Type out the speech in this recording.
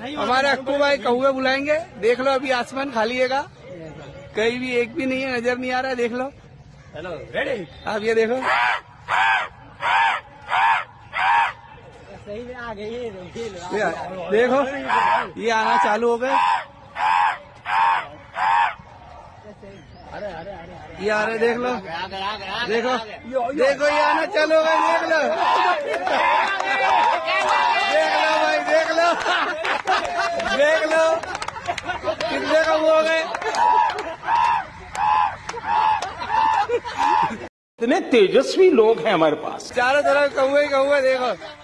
हमारे अक्कू भाई कौए बुलाएँगे देख लो अभी आसमान खाली हैगा कहीं भी एक भी नहीं है नज़र नहीं आ रहा है देख लो। हेलो रेडी आप ये देखो। सही में आ गई ये ये देखो ये आना चालू हो गए। अरे अरे अरे ये आ रहे देख लो। देखो देखो ये आना चालू हो गए देख लो देख लो भाई देख लो देख लो कितने वो हो गए? इतने तेजस्वी लोग हैं हमारे पास। चारों तरफ़ कौए ही कौए देखो।